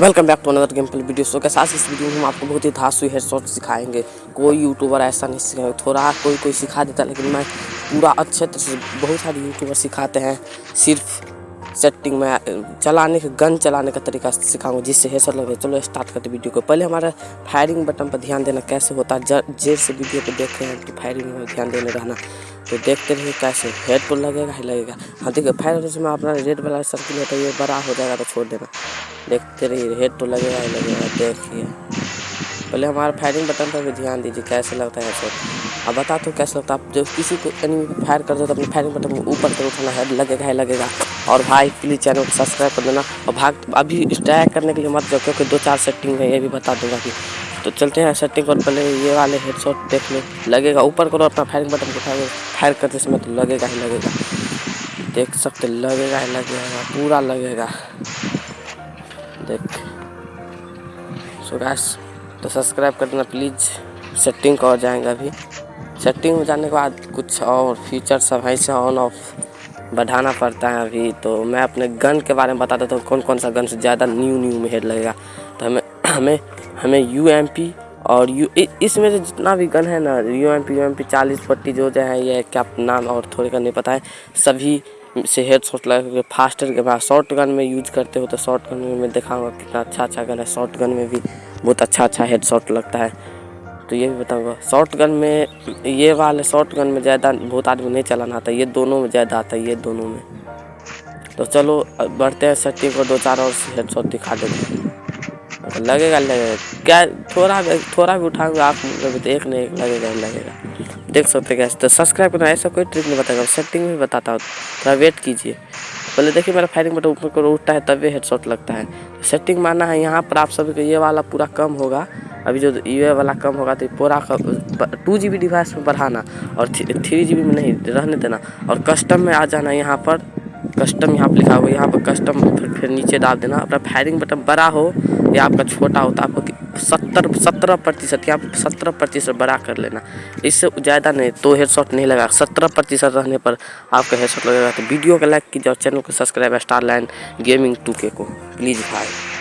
Welcome back to another game play video so के साथ इस वीडियो में हम आपको बहुत ही धासु हेडशॉट सिखाएँगे। कोई यूट्यूबर ऐसा नहीं सिखाएँगे। थोड़ा कोई कोई सिखा देता, लेकिन मैं पूरा अच्छे तरह से बहुत सारे यूट्यूबर सिखाते हैं। सिर्फ़ सेटिंग में, चलाने के गन चलाने का तरीका सिखाऊँगा, जिससे हेडशॉट लगे। चलो स्टार्ट करते वीडियो को। पहले हमारा फायरिंग बटन पर ध्यान देना कैसे होता है। जेर से वीडियो को देख रहे हैं तो फायरिंग में ध्यान देने रहना। तो देखते रहिए कैसे हेड तो लगेगा। ही लगेगा हाँ देखिए फायर में अपना रेड वाला सर्किल होता है, ये बड़ा हो जाएगा तो छोड़ देना। देखते रहिए हेड तो लगेगा ही लगेगा, देखिए। पहले हमारे फायरिंग बटन पर भी ध्यान दीजिए, कैसे लगता है हेडशॉट अब बता तो कैसे लगता है, आप जब किसी को एनिमी फायर कर दो तो अपने फायरिंग बटन को ऊपर कर उठाना हेड लगेगा ही लगेगा। और भाई प्लीज़ चैनल को सब्सक्राइब कर देना। और भाग, अभी स्ट्राइक करने के लिए मत जाओ, क्योंकि दो चार सेटिंग है, ये भी बता दूँगा कि। तो चलते हैं सेटिंग और पहले ये वाले हेडशॉट देख लो। लगेगा, ऊपर करो अपना फायरिंग बटन को उठाओ फायर करते समय तो लगेगा ही लगेगा। देख सकते लगेगा ही लगेगा, पूरा लगेगा। देख। सो गैस तो सब्सक्राइब कर देना प्लीज़ सेटिंग को जाएँगे अभी? सेटिंग में जाने के बाद कुछ और फीचर सब है से ऑन ऑफ़ बढ़ाना पड़ता है अभी। तो मैं अपने गन के बारे में बता देता हूँ कौन कौन सा गन से ज़्यादा न्यू न्यू में हेड लगेगा। तो हमें हमें हमें यू एम पी और यू इसमें से जितना भी गन है ना U M P U M P चालीस पट्टी जो जो है, ये क्या नाम और थोड़े का नहीं पता है। सभी से हेड शॉट लगा फास्टर के बाद शॉर्ट गन में यूज़ करते हो तो शॉर्ट गन में मैं दिखाऊँगा कितना अच्छा अच्छा गन है। शॉर्ट गन में भी बहुत अच्छा अच्छा हेड शॉट लगता है। तो ये भी बताऊँगा। शॉर्ट गन में, ये वाले शॉर्ट गन में ज़्यादा बहुत आदमी नहीं चलाना आता। ये दोनों में ज़्यादा आता है, ये दोनों में। तो चलो बढ़ते हैं सट्टी को दो चार और हेड शॉट दिखा देते हैं। लगेगा लगेगा। क्या, थोड़ा भी थोड़ा भी उठाऊँगा आप तो एक नहीं लगेगा लगेगा। देख सकते हैं तो सब्सक्राइब करना, ऐसा कोई ट्रिक नहीं बताएगा। सेटिंग में बताता हूँ। थोड़ा वेट कीजिए। पहले देखिए, मेरा फायरिंग बटन ऊपर को उठता है, तब तभी हेडशॉट लगता है। सेटिंग माना है। यहाँ पर आप सभी को ये वाला पूरा कम होगा। अभी जो ये वाला कम होगा तो पूरा टू जी बी डिवाइस में बढ़ाना। और थ्री जी बी में नहीं, रहने देना। और कस्टम में आ जाना यहाँ पर। कस्टम यहाँ पर लिखा हुआ है यहाँ पर कस्टम फिर, फिर नीचे डाल देना अपना फायरिंग बटन बड़ा हो या आपका छोटा हो तो आपको सत्तर सत्रह प्रतिशत या सत्रह प्रतिशत बड़ा कर लेना। इससे ज़्यादा नहीं तो हेडशॉट नहीं लगा सत्रह प्रतिशत रहने पर आपका हेडशॉट लगेगा। तो वीडियो को लाइक कीजिए और चैनल को subscribe star line gaming two के को। प्लीज़ भाई